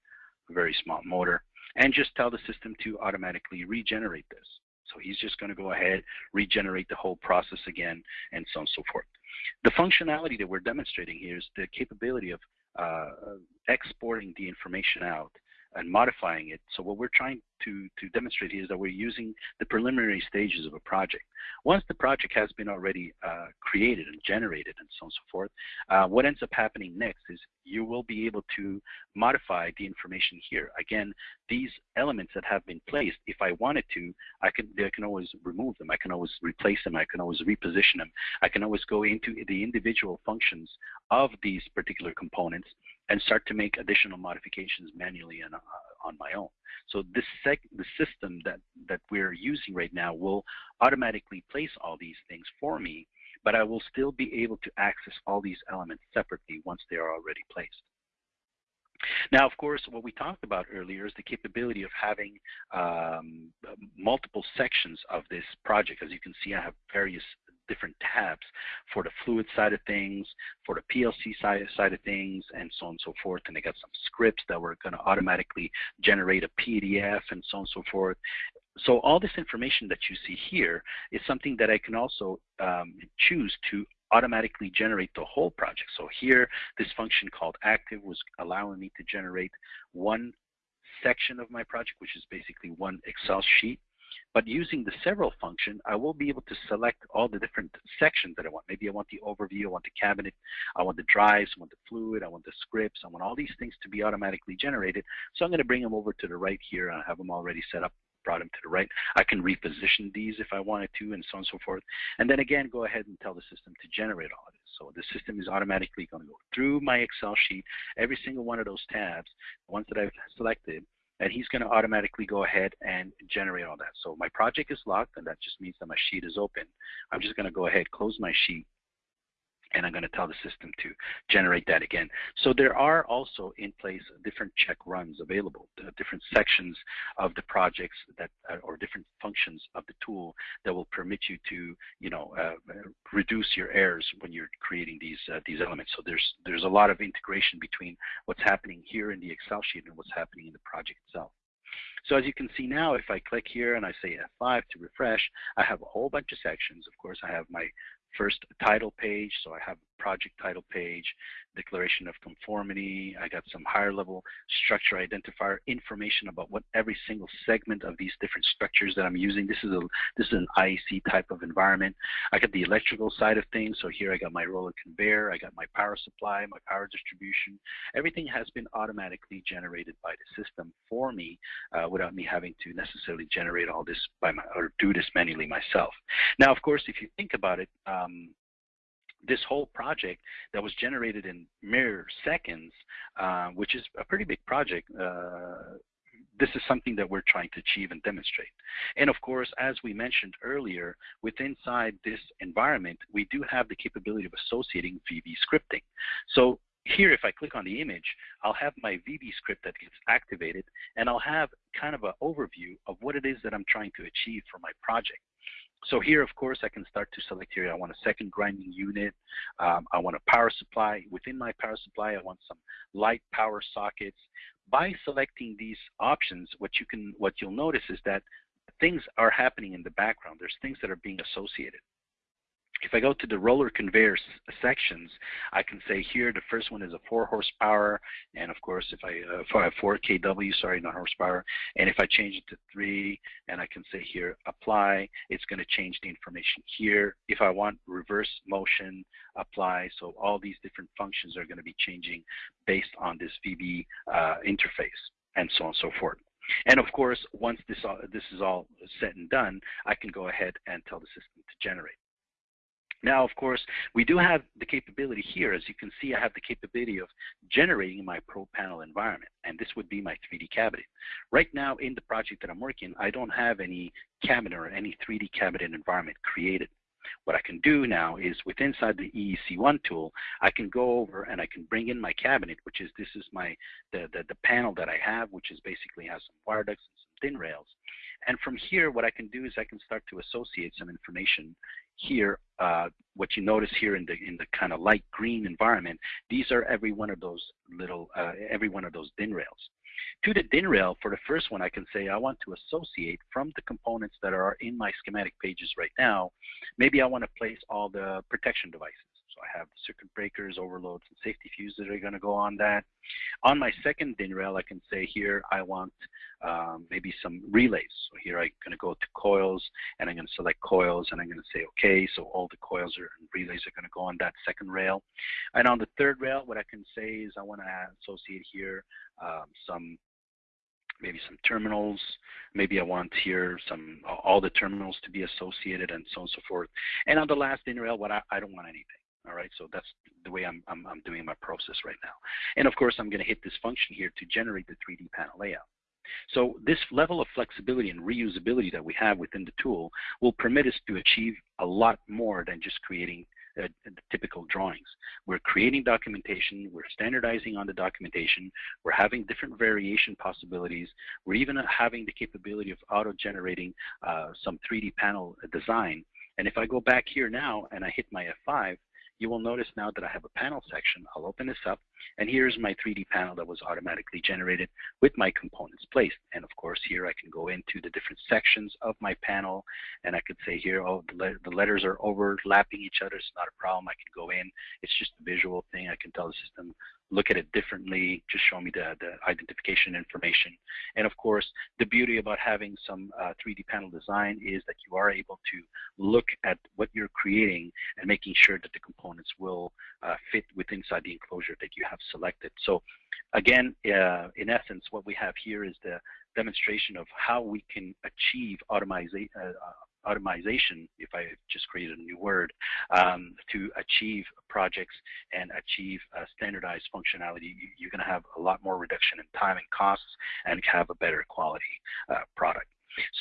a very small motor. And just tell the system to automatically regenerate this. So he's just going to go ahead, regenerate the whole process again, and so on and so forth. The functionality that we're demonstrating here is the capability of uh, exporting the information out and modifying it. So what we're trying to, to demonstrate here is that we're using the preliminary stages of a project. Once the project has been already uh, created and generated and so on and so forth, uh, what ends up happening next is you will be able to modify the information here. Again, these elements that have been placed, if I wanted to, I can, I can always remove them. I can always replace them. I can always reposition them. I can always go into the individual functions of these particular components and start to make additional modifications manually and uh, on my own. So this the system that, that we're using right now will automatically place all these things for me, but I will still be able to access all these elements separately once they are already placed. Now, of course, what we talked about earlier is the capability of having um, multiple sections of this project. As you can see, I have various different tabs for the fluid side of things, for the PLC side, side of things, and so on and so forth. And they got some scripts that were going to automatically generate a PDF and so on and so forth. So all this information that you see here is something that I can also um, choose to automatically generate the whole project. So here, this function called active was allowing me to generate one section of my project, which is basically one Excel sheet But using the several function, I will be able to select all the different sections that I want. Maybe I want the overview, I want the cabinet, I want the drives, I want the fluid, I want the scripts, I want all these things to be automatically generated. So I'm going to bring them over to the right here. I have them already set up brought them to the right. I can reposition these if I wanted to and so on and so forth. And then again, go ahead and tell the system to generate all of this. So the system is automatically going to go through my Excel sheet, every single one of those tabs, the ones that I've selected, and he's going to automatically go ahead and generate all that. So my project is locked, and that just means that my sheet is open. I'm just going to go ahead, close my sheet, and I'm going to tell the system to generate that again. So there are also in place different check runs available, different sections of the projects that, uh, or different functions of the tool that will permit you to, you know, uh, reduce your errors when you're creating these uh, these elements. So there's there's a lot of integration between what's happening here in the Excel sheet and what's happening in the project itself. So as you can see now, if I click here and I say F5 to refresh, I have a whole bunch of sections. Of course, I have my first title page. So I have project title page, declaration of conformity. I got some higher level structure identifier information about what every single segment of these different structures that I'm using. This is a this is an IEC type of environment. I got the electrical side of things. So here I got my roller conveyor, I got my power supply, my power distribution. Everything has been automatically generated by the system for me uh, without me having to necessarily generate all this by my or do this manually myself. Now, of course, if you think about it, um, this whole project that was generated in mere seconds, uh, which is a pretty big project, uh, this is something that we're trying to achieve and demonstrate. And of course, as we mentioned earlier, with inside this environment, we do have the capability of associating VB scripting. So here, if I click on the image, I'll have my VB script that gets activated, and I'll have kind of an overview of what it is that I'm trying to achieve for my project. So here, of course, I can start to select here. I want a second grinding unit. Um, I want a power supply. Within my power supply, I want some light power sockets. By selecting these options, what you can, what you'll notice is that things are happening in the background. There's things that are being associated. If I go to the roller conveyor sections, I can say here the first one is a 4 horsepower, and of course if I, uh, if 4 kW, sorry, not horsepower, and if I change it to 3, and I can say here apply, it's going to change the information here. If I want reverse motion, apply, so all these different functions are going to be changing based on this VB uh, interface, and so on and so forth. And of course, once this, all, this is all said and done, I can go ahead and tell the system to generate. Now, of course, we do have the capability here. As you can see, I have the capability of generating my Pro Panel environment, and this would be my 3D cabinet. Right now, in the project that I'm working, I don't have any cabinet or any 3D cabinet environment created. What I can do now is with inside the EEC1 tool, I can go over and I can bring in my cabinet, which is this is my the, the, the panel that I have, which is basically has some wire ducts and some DIN rails. And from here, what I can do is I can start to associate some information here, uh, what you notice here in the in the kind of light green environment, these are every one of those little, uh, every one of those DIN rails. To the DIN rail, for the first one, I can say I want to associate from the components that are in my schematic pages right now, maybe I want to place all the protection devices. I have circuit breakers, overloads, and safety fuses that are going to go on that. On my second DIN rail, I can say here I want um, maybe some relays. So here I'm going to go to coils, and I'm going to select coils, and I'm going to say OK. So all the coils are, and relays are going to go on that second rail. And on the third rail, what I can say is I want to associate here um, some maybe some terminals. Maybe I want here some all the terminals to be associated and so on and so forth. And on the last DIN rail, what I, I don't want anything. All right, so that's the way I'm, I'm, I'm doing my process right now. And of course, I'm going to hit this function here to generate the 3D panel layout. So this level of flexibility and reusability that we have within the tool will permit us to achieve a lot more than just creating uh, typical drawings. We're creating documentation, we're standardizing on the documentation, we're having different variation possibilities, we're even having the capability of auto-generating uh, some 3D panel design. And if I go back here now and I hit my F5, you will notice now that I have a panel section. I'll open this up, and here's my 3D panel that was automatically generated with my components placed. And of course, here I can go into the different sections of my panel, and I could say here, oh, the, le the letters are overlapping each other. It's not a problem. I can go in. It's just a visual thing. I can tell the system, look at it differently, just show me the, the identification information. And of course, the beauty about having some uh, 3D panel design is that you are able to look at what you're creating and making sure that the components will uh, fit within inside the enclosure that you have selected. So again, uh, in essence, what we have here is the demonstration of how we can achieve automation, uh, automation, if I just created a new word, um, to achieve projects and achieve uh, standardized functionality, you're going to have a lot more reduction in time and costs and have a better quality uh, product.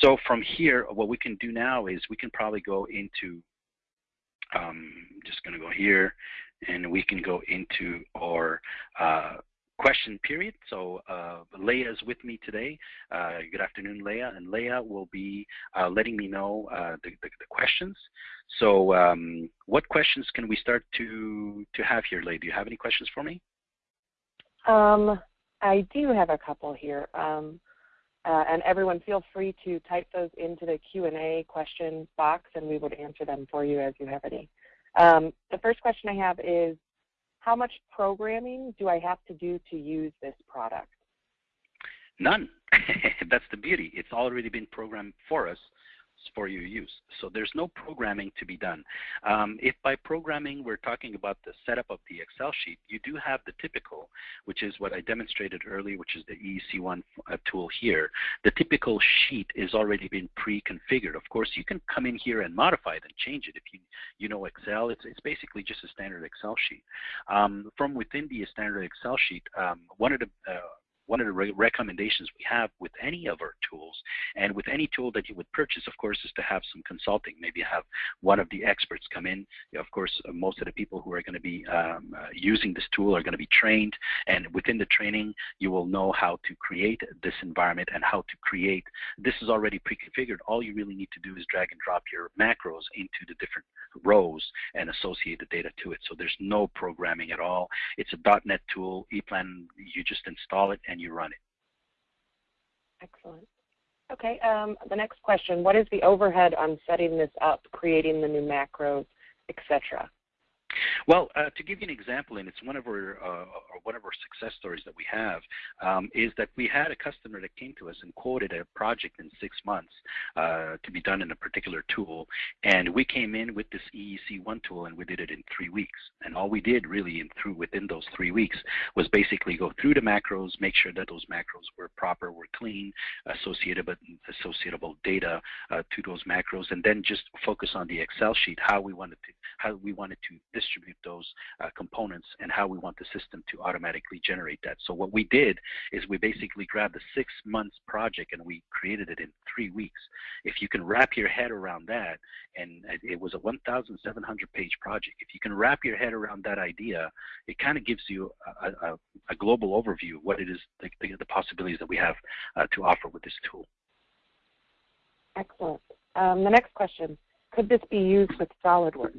So from here, what we can do now is we can probably go into, um, just going to go here, and we can go into our uh, question period. So uh, Leah is with me today. Uh, good afternoon, Leah. And Leah will be uh, letting me know uh, the, the, the, questions. So um, what questions can we start to, to have here, Leah? Do you have any questions for me? Um, I do have a couple here. Um, uh, and everyone feel free to type those into the Q&A question box and we would answer them for you as you have any. Um, the first question I have is, how much programming do I have to do to use this product? None. That's the beauty. It's already been programmed for us for your use. So there's no programming to be done. Um, if by programming we're talking about the setup of the Excel sheet, you do have the typical, which is what I demonstrated earlier, which is the EEC1 uh, tool here. The typical sheet is already been pre-configured. Of course, you can come in here and modify it and change it if you, you know Excel. It's, it's basically just a standard Excel sheet. Um, from within the standard Excel sheet, um, one of the uh, one of the re recommendations we have with any of our tools and with any tool that you would purchase, of course, is to have some consulting. Maybe have one of the experts come in. Of course, uh, most of the people who are going to be um, uh, using this tool are going to be trained, and within the training, you will know how to create this environment and how to create. This is already pre-configured. All you really need to do is drag and drop your macros into the different rows and associate the data to it. So there's no programming at all. It's a .NET tool. ePlan, you just install it and you run it. Excellent. Okay, um, the next question, what is the overhead on setting this up, creating the new macros, etc.? Well, uh, to give you an example, and it's one of our uh, one of our success stories that we have, um, is that we had a customer that came to us and quoted a project in six months uh, to be done in a particular tool, and we came in with this EEC1 tool and we did it in three weeks. And all we did really in through within those three weeks was basically go through the macros, make sure that those macros were proper, were clean, associated associatable associatable data uh, to those macros, and then just focus on the Excel sheet how we wanted to how we wanted to distribute those uh, components and how we want the system to automatically generate that. So what we did is we basically grabbed a six months project and we created it in three weeks. If you can wrap your head around that, and it was a 1,700 page project, if you can wrap your head around that idea, it kind of gives you a, a, a, global overview of what it is, the, the, possibilities that we have uh, to offer with this tool. Excellent. Um, the next question, could this be used with SolidWorks?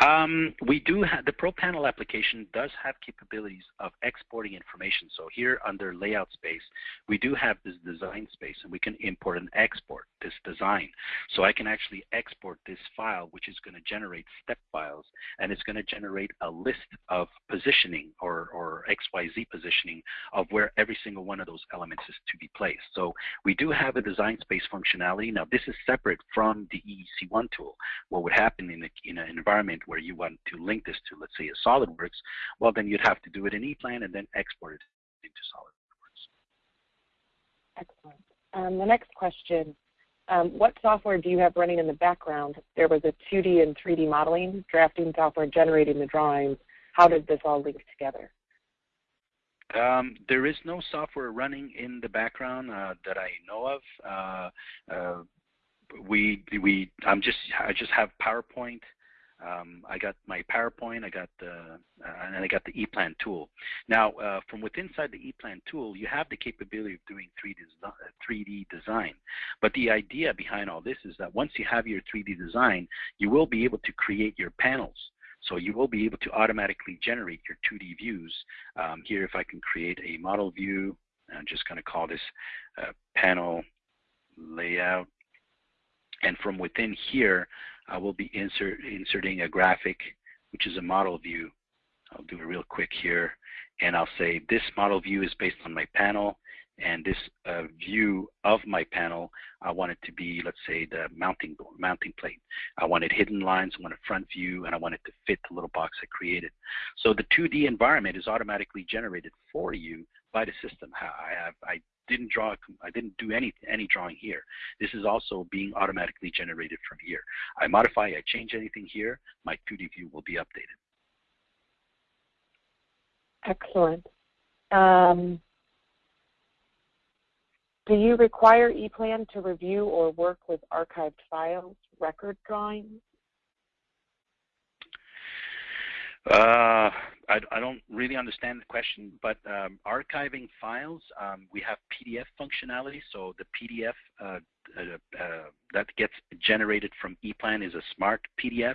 Um, we do have the ProPanel application does have capabilities of exporting information. So here under layout space, we do have this design space and we can import and export this design. So I can actually export this file, which is going to generate step files and it's going to generate a list of positioning or, or XYZ positioning of where every single one of those elements is to be placed. So we do have a design space functionality. Now this is separate from the EEC1 tool. What would happen in, a, in an environment where you want to link this to, let's say, a SolidWorks, well, then you'd have to do it in ePlan and then export it into SolidWorks. Excellent. Um, the next question, um, what software do you have running in the background? There was a 2D and 3D modeling, drafting software, generating the drawings. How did this all link together? Um, there is no software running in the background uh, that I know of. Uh, uh, we we I'm just I just have PowerPoint um, I got my PowerPoint, I got the, uh, and I got the ePlan tool. Now, uh, from within inside the ePlan tool, you have the capability of doing 3D, 3D design. But the idea behind all this is that once you have your 3D design, you will be able to create your panels. So you will be able to automatically generate your 2D views. Um, here, if I can create a model view, I'm just going to call this uh, panel layout. And from within here, I will be insert, inserting a graphic, which is a model view I'll do it real quick here. And I'll say this model view is based on my panel and this uh, view of my panel, I want it to be, let's say, the mounting mounting plate. I wanted hidden lines, I want a front view, and I want it to fit the little box I created. So the 2D environment is automatically generated for you by the system. I have I didn't draw, I didn't do any any drawing here. This is also being automatically generated from here. I modify, I change anything here, my 2D view will be updated. Excellent. Um, do you require ePlan to review or work with archived files, record drawings? Uh, I, I, don't really understand the question, but um, archiving files, um, we have PDF functionality. So the PDF uh, uh, uh, that gets generated from ePlan is a smart PDF.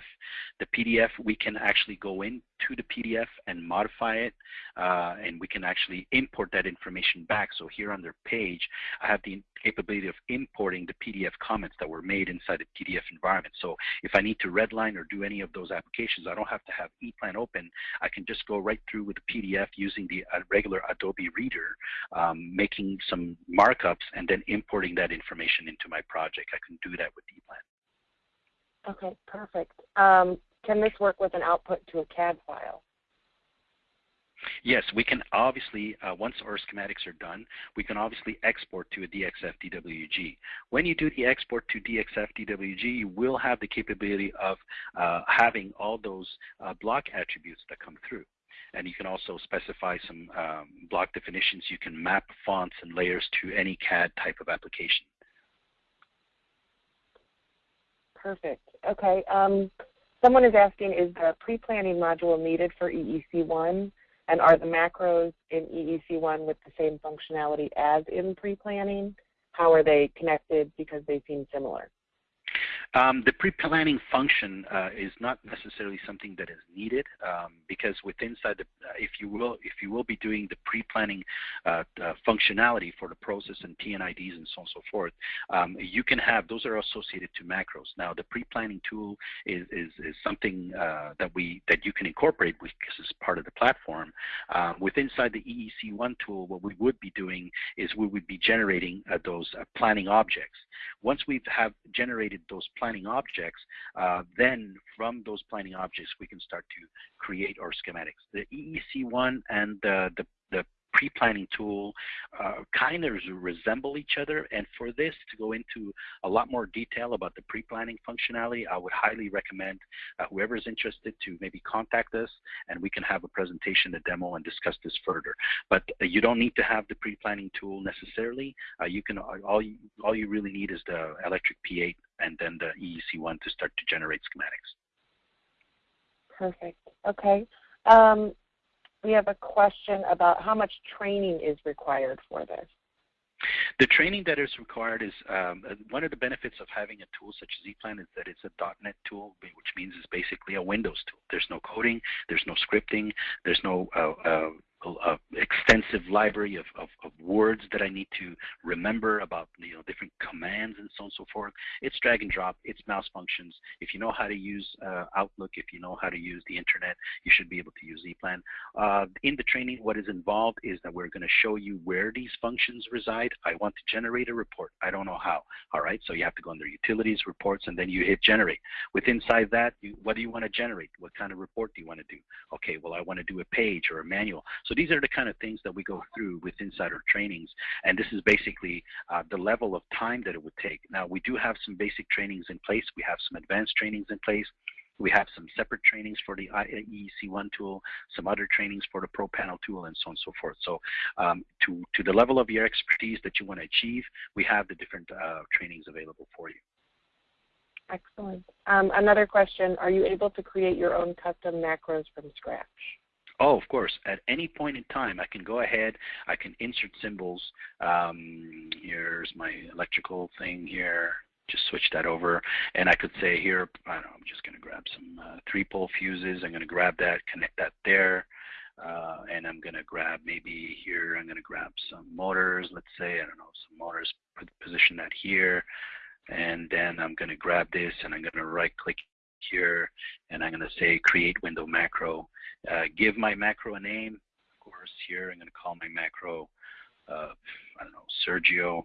The PDF, we can actually go into the PDF and modify it, uh, and we can actually import that information back. So here on their page, I have the capability of importing the PDF comments that were made inside the PDF environment. So if I need to redline or do any of those applications, I don't have to have ePlan open. I can just go right through with the PDF using the uh, regular Adobe Reader, um, making some markups, and then importing that information into my project. I can do that with ePlan. Okay, perfect. Um, can this work with an output to a CAD file? Yes, we can obviously, uh, once our schematics are done, we can obviously export to a DXF DWG. When you do the export to DXF DWG, you will have the capability of uh, having all those uh, block attributes that come through. And you can also specify some um, block definitions. You can map fonts and layers to any CAD type of application. Perfect. Okay. Um, someone is asking, is the pre-planning module needed for EEC1? And are the macros in EEC1 with the same functionality as in pre-planning? How are they connected because they seem similar? Um, the pre-planning function uh, is not necessarily something that is needed um, because within inside the, uh, if you will, if you will be doing the pre-planning uh, uh, functionality for the process and P&IDs and so on and so forth, um, you can have those are associated to macros. Now the pre-planning tool is, is, is something uh, that we that you can incorporate because it's part of the platform. Um, within inside the EEC1 tool, what we would be doing is we would be generating uh, those planning objects. Once we have generated those planning objects, uh, then from those planning objects, we can start to create our schematics. The EEC1 and the, the, the pre-planning tool uh, kind of resemble each other. And for this to go into a lot more detail about the pre-planning functionality, I would highly recommend uh, whoever is interested to maybe contact us and we can have a presentation, a demo, and discuss this further. But uh, you don't need to have the pre-planning tool necessarily. Uh, you can all you all you really need is the electric P8 and then the EEC1 to start to generate schematics. Perfect. Okay. Um, we have a question about how much training is required for this. The training that is required is um, uh, one of the benefits of having a tool such as ePlan is that it's a .NET tool, which means it's basically a Windows tool. There's no coding, there's no scripting, there's no uh, uh, a extensive library of, of, of, words that I need to remember about you know different commands and so on and so forth. It's drag and drop. It's mouse functions. If you know how to use uh, Outlook, if you know how to use the internet, you should be able to use ePlan. Uh, in the training, what is involved is that we're going to show you where these functions reside. I want to generate a report. I don't know how. All right, so you have to go under Utilities, Reports, and then you hit Generate. With inside that, you, what do you want to generate? What kind of report do you want to do? Okay, well I want to do a page or a manual. So these are the kind of things that we go through with insider trainings, and this is basically uh, the level of time that it would take. Now, we do have some basic trainings in place. We have some advanced trainings in place. We have some separate trainings for the EEC1 tool, some other trainings for the Pro Panel tool, and so on and so forth. So um, to, to the level of your expertise that you want to achieve, we have the different uh, trainings available for you. Excellent. Um, another question, are you able to create your own custom macros from scratch? Oh, of course. At any point in time, I can go ahead, I can insert symbols. Um, here's my electrical thing here. Just switch that over. And I could say here, I don't know, I'm just going to grab some uh, three-pole fuses. I'm going to grab that, connect that there. Uh, and I'm going to grab maybe here, I'm going to grab some motors, let's say, I don't know, some motors, position that here. And then I'm going to grab this and I'm going to right click here, and I'm going to say create window macro. Uh, give my macro a name. Of course, here I'm going to call my macro, uh, I don't know, Sergio,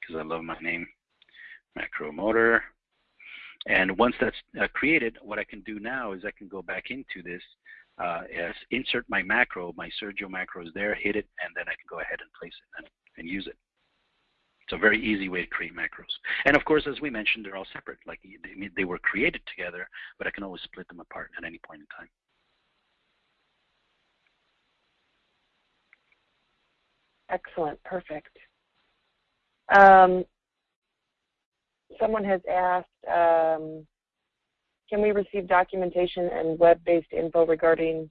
because I love my name, macro motor. And once that's uh, created, what I can do now is I can go back into this, uh, as insert my macro, my Sergio macro is there, hit it, and then I can go ahead and place it and, and use it. It's a very easy way to create macros. And of course, as we mentioned, they're all separate. Like they, they were created together, but I can always split them apart at any point in time. Excellent, perfect. Um, someone has asked, um, can we receive documentation and web-based info regarding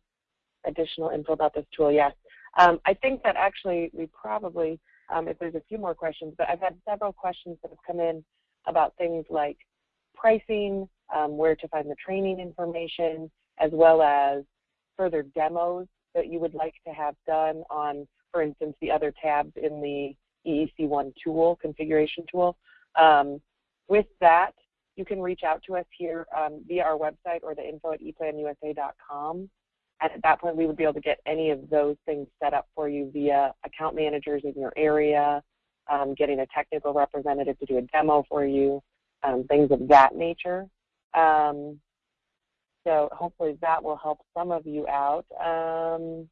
additional info about this tool? Yes. Um, I think that actually we probably um, if there's a few more questions, but I've had several questions that have come in about things like pricing, um, where to find the training information, as well as further demos that you would like to have done on, for instance, the other tabs in the EEC1 tool, configuration tool. Um, with that, you can reach out to us here um, via our website or the info at eplanusa.com. At that point, we would be able to get any of those things set up for you via account managers in your area, um, getting a technical representative to do a demo for you, um, things of that nature. Um, so hopefully that will help some of you out. Um,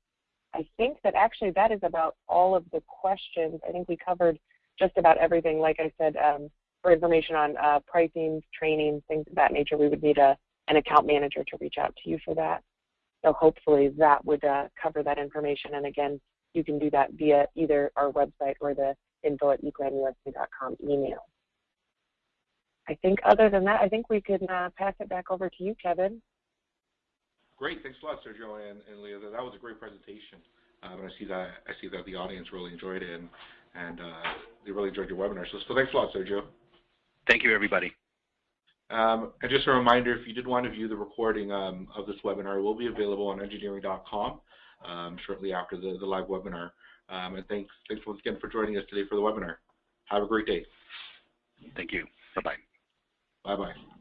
I think that actually that is about all of the questions. I think we covered just about everything. Like I said, um, for information on uh, pricing, training, things of that nature, we would need a, an account manager to reach out to you for that. So hopefully that would uh, cover that information. And again, you can do that via either our website or the info at eplanusa.com email. I think other than that, I think we can uh, pass it back over to you, Kevin. Great, thanks a lot, Sergio and, and Leah. That was a great presentation. Um, I see that I see that the audience really enjoyed it and and uh, they really enjoyed your webinar. So, so thanks a lot, Sergio. Thank you, everybody. Um, and just a reminder, if you did want to view the recording um, of this webinar, it will be available on engineering.com um, shortly after the, the live webinar. Um, and thanks, thanks once again for joining us today for the webinar. Have a great day. Thank you. Bye-bye. Bye-bye.